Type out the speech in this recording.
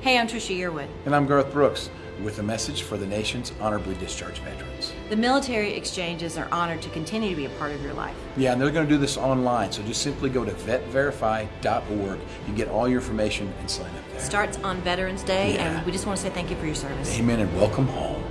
Hey, I'm Trisha Yearwood. And I'm Garth Brooks with a message for the nation's honorably discharged veterans. The military exchanges are honored to continue to be a part of your life. Yeah, and they're going to do this online, so just simply go to vetverify.org. You get all your information and sign up there. Starts on Veterans Day, Yeah. and we just want to say thank you for your service. Amen and welcome home.